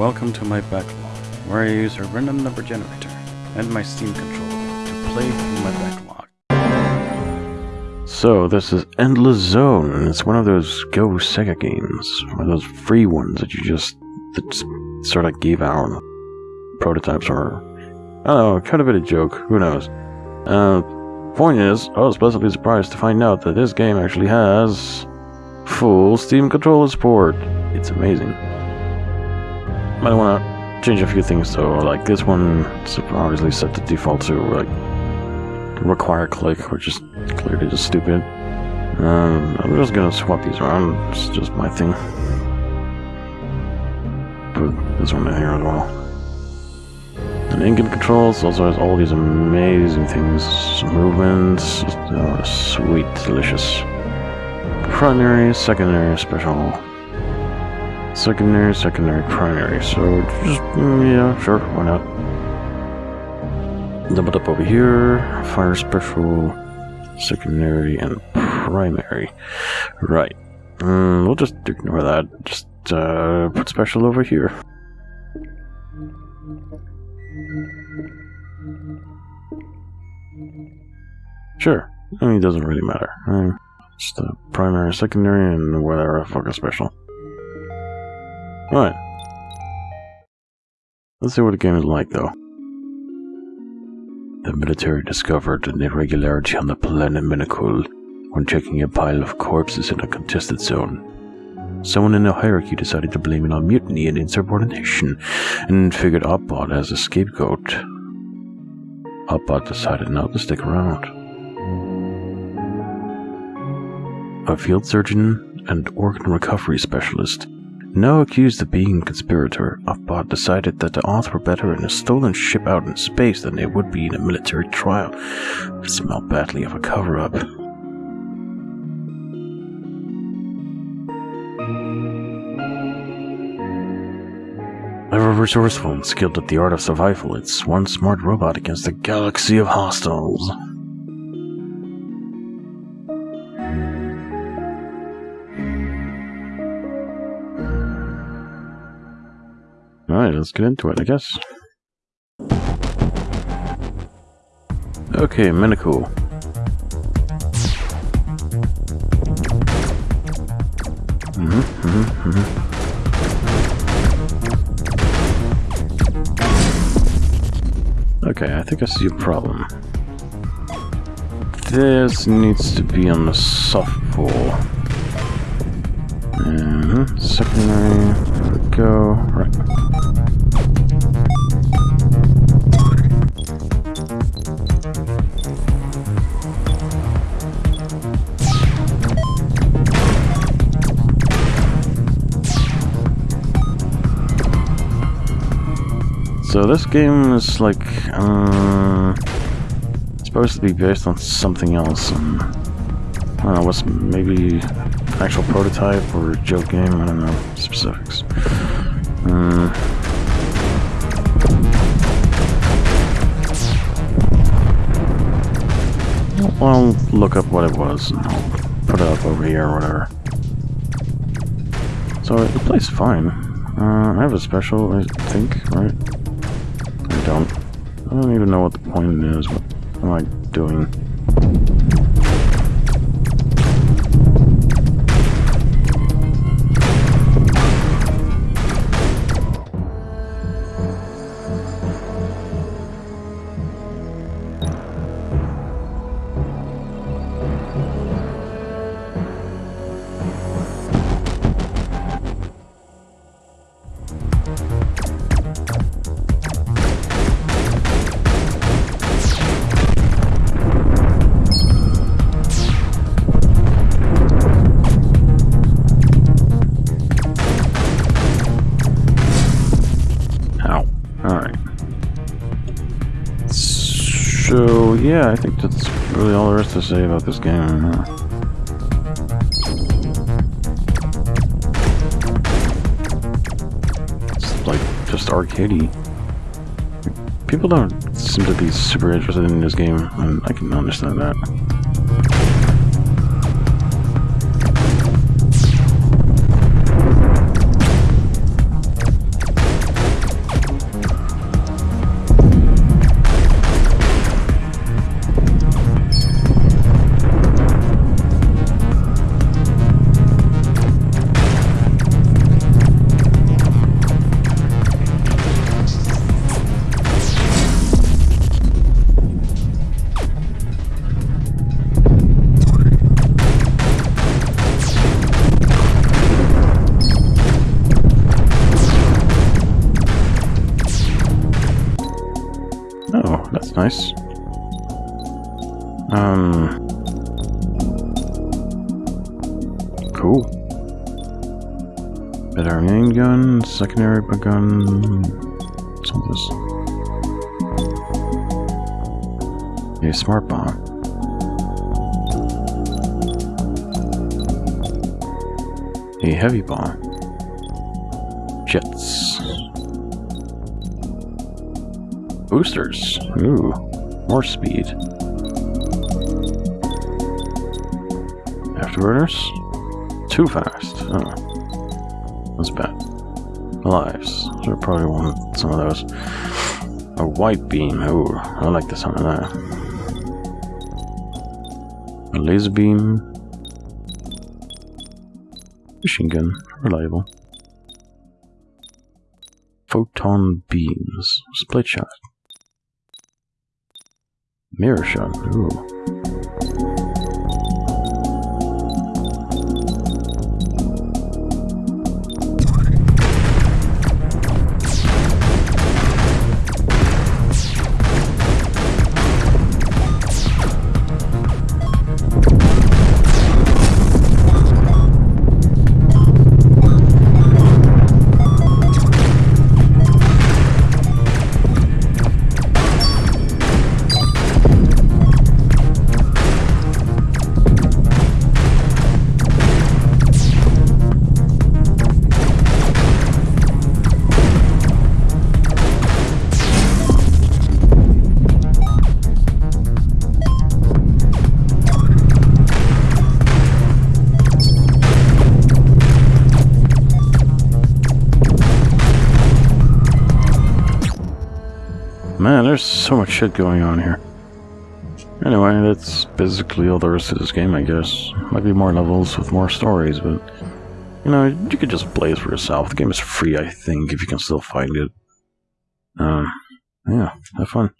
Welcome to my backlog, where I use a random number generator and my Steam controller to play through my backlog. So, this is Endless Zone, it's one of those Go Sega games, one of those free ones that you just that sort of gave out prototypes or I don't know, kind of bit a joke, who knows. Uh, point is, I was pleasantly surprised to find out that this game actually has full Steam controller support. It's amazing. Might want to change a few things though, like this one is obviously set to default to like require click, which is clearly just stupid. Um, I'm just gonna swap these around, it's just my thing. Put this one in here as well. And in-game controls also has all these amazing things, movements, oh, sweet, delicious. Primary, secondary, special. Secondary, secondary, primary. So just mm, yeah, sure, why not? Double up over here. Fire special, secondary, and primary. Right. Mm, we'll just ignore that. Just uh, put special over here. Sure. I mean, it doesn't really matter. Uh, just the primary, secondary, and whatever fucking special. Alright. Let's see what the game is like, though. The military discovered an irregularity on the planet Minakul when checking a pile of corpses in a contested zone. Someone in the hierarchy decided to blame it on mutiny and insubordination, and figured Oddbot as a scapegoat. Oddbot decided not to stick around. A field surgeon and organ recovery specialist, now accused of being a conspirator, Oddbot decided that the odds were better in a stolen ship out in space than they would be in a military trial. It smelled badly of a cover-up. Ever resourceful and skilled at the art of survival, it's one smart robot against a galaxy of hostiles. Alright, let's get into it, I guess. Okay, Minicool. Mm-hmm, mm-hmm, mm-hmm. Okay, I think I see a problem. This needs to be on the soft Secondary. There we go. Right. So this game is like, uh, supposed to be based on something else. And, I don't know, what's maybe actual prototype or joke game? I don't know specifics. Uh, I'll look up what it was and I'll put it up over here or whatever. So it plays fine. Uh, I have a special, I think, right? I don't. I don't even know what the point is. What am I doing? Yeah, I think that's really all there is to say about this game. It's like just arcadey. People don't seem to be super interested in this game, and I can understand that. Nice. Um. Cool. Better main gun, secondary gun. What's this? A smart bomb. A heavy bomb. Jets. Boosters. Ooh. More speed. Afterburners? Too fast. Oh. That's bad. Lives. Should probably want some of those. A white beam. Ooh, I like the sound of that. A laser beam. Machine gun. Reliable. Photon beams. Split shot. Mirror shot. Ooh. Man, there's so much shit going on here. Anyway, that's basically all the rest of this game, I guess. Might be more levels with more stories, but... You know, you could just play it for yourself. The game is free, I think, if you can still find it. Um, yeah, have fun.